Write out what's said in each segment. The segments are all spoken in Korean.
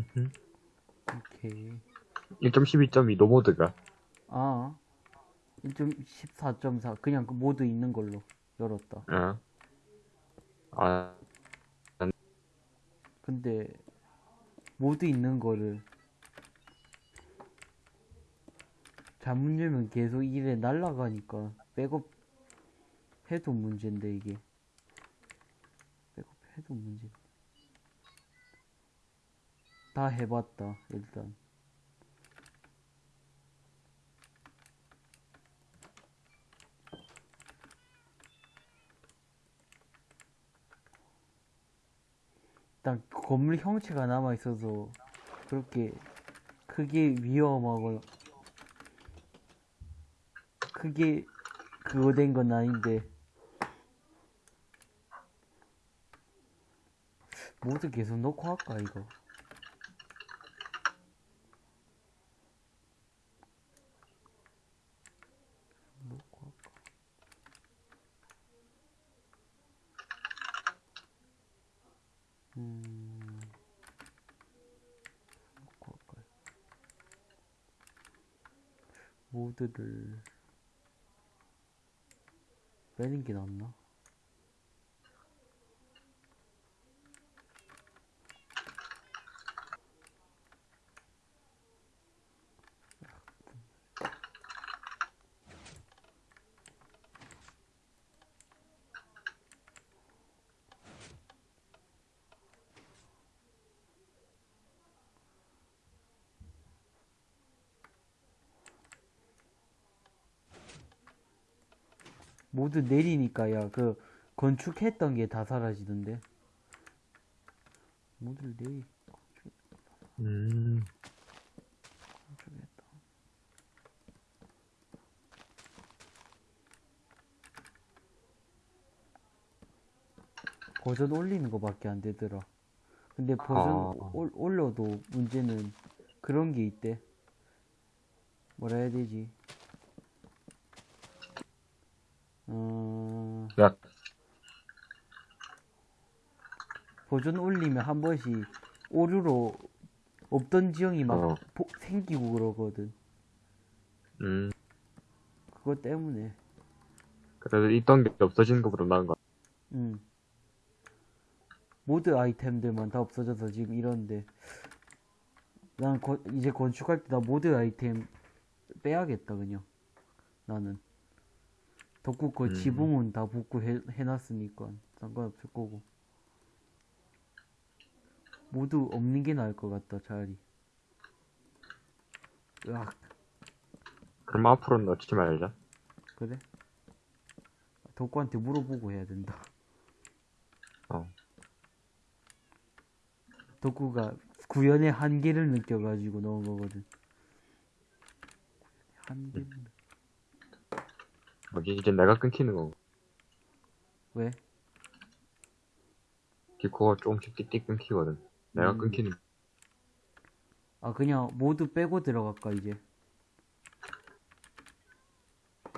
음흠. 오케이. 1.12.2 노모드가. 아, 1.14.4 그냥 그 모드 있는 걸로 열었다. 어. 아, 근데 모드 있는 거를 잘못 열면 계속 이래 날라가니까 백업 해도 문제인데 이게 백업 해도 문제. 다 해봤다 일단. 일단 건물 형체가 남아 있어서 그렇게 크게 위험하거나 크게 그거 된 건 아닌데 모두 계속 넣고 할까 이거 넣고 할까 음 넣고 할까요 모드를 빼는 게 낫나? 모두 내리니까 야 그 건축했던 게 다 사라지던데. 모두 내리 음, 건축했다 버전 올리는 거밖에 안 되더라. 근데 버전 아. 올, 올려도 문제는 그런 게 있대. 뭐라 해야 되지 어... 야, 버전 올리면 한 번씩 오류로 없던 지형이 막 어. 보- 생기고 그러거든. 음, 그것 때문에. 그래도 있던 게 없어지는 것보다 나은 것 같아. 음. 모드 아이템들만 다 없어져서 지금 이런데. 난 거- 이제 건축할 때 나 모드 아이템 빼야겠다 그냥. 나는. 덕구 거 음. 지붕은 다 복구 해, 해놨으니까 상관없을 거고. 모두 없는 게 나을 것 같다 차라리. 으악. 그럼 앞으로는 넣지 말자. 그래? 덕구한테 물어보고 해야 된다. 어. 덕구가 구현의 한계를 느껴가지고 넣은 거거든. 한계를 느- 뭐지, 이제 내가 끊기는 거고. 왜? 디코가 조금씩 띡띡 끊기거든. 내가 음. 끊기는, 아 그냥 모두 빼고 들어갈까 이제?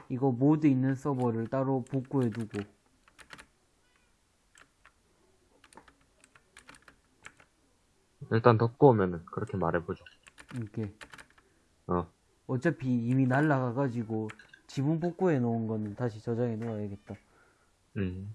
이거 모드 있는 서버를 따로 복구해 두고 일단 덮고 오면은 그렇게 말해보자. 이렇게 어. 어차피 이미 날라가가지고 지붕 복구해 놓은 거는 다시 저장해 놓아야겠다. 음.